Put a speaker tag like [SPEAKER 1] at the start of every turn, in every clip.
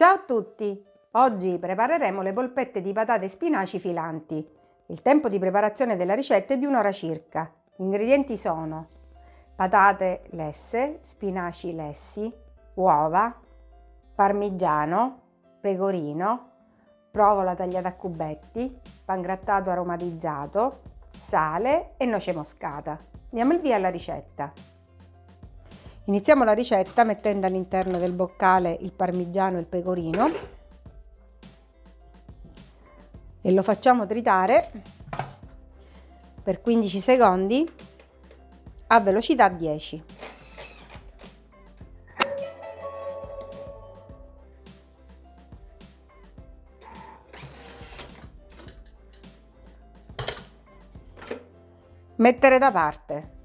[SPEAKER 1] Ciao a tutti! Oggi prepareremo le polpette di patate e spinaci filanti. Il tempo di preparazione della ricetta è di un'ora circa. Gli ingredienti sono patate lesse, spinaci lessi, uova, parmigiano, pecorino, provola tagliata a cubetti, pangrattato aromatizzato, sale e noce moscata. Diamo il via alla ricetta. Iniziamo la ricetta mettendo all'interno del boccale il parmigiano e il pecorino e lo facciamo tritare per 15 secondi a velocità 10. Mettere da parte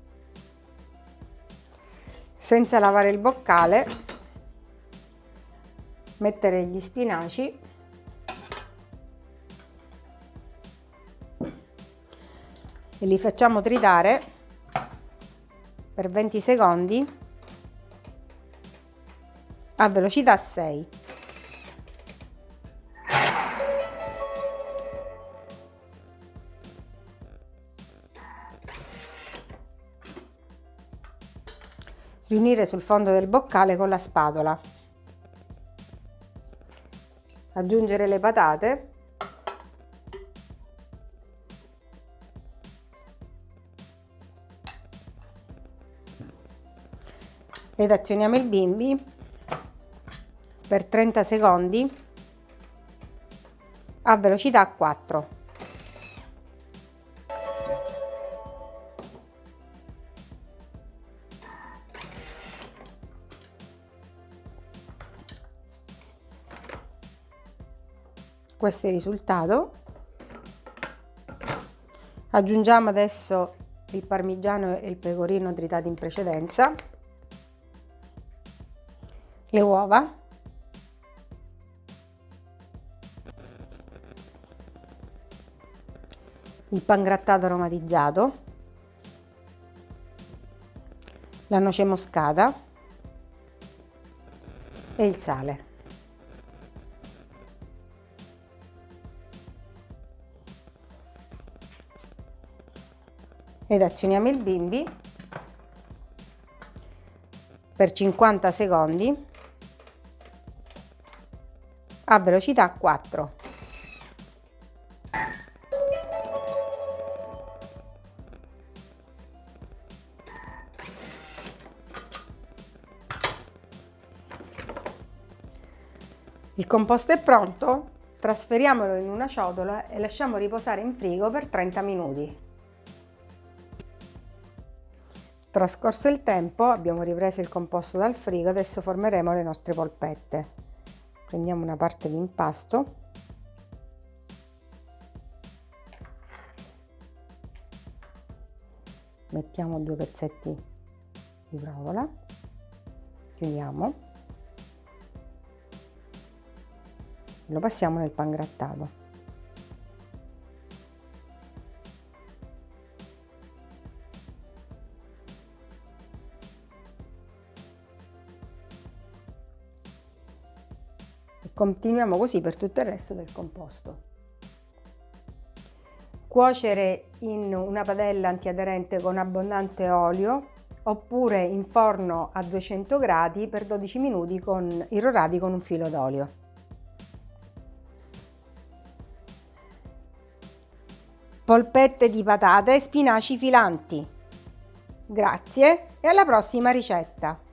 [SPEAKER 1] senza lavare il boccale mettere gli spinaci. E li facciamo tritare per 20 secondi a velocità 6 riunire sul fondo del boccale con la spatola. Aggiungere le patate. Ed azioniamo il bimbi per 30 secondi a velocità 4. Questo è il risultato. Aggiungiamo adesso il parmigiano e il pecorino tritati in precedenza. Le uova. Il pangrattato aromatizzato. La noce moscata. E il sale ed azioniamo il bimbi per 50 secondi a velocità 4. Il composto è pronto, trasferiamolo in una ciotola e lasciamo riposare in frigo per 30 minuti. Trascorso il tempo abbiamo ripreso il composto dal frigo, adesso formeremo le nostre polpette. Prendiamo una parte di impasto. Mettiamo due pezzetti di provola, chiudiamo, lo passiamo nel pangrattato. Continuiamo così per tutto il resto del composto. Cuocere in una padella antiaderente con abbondante olio oppure in forno a 200 gradi per 12 minuti con, irrorati con un filo d'olio. Polpette di patate e spinaci filanti. Grazie e alla prossima ricetta!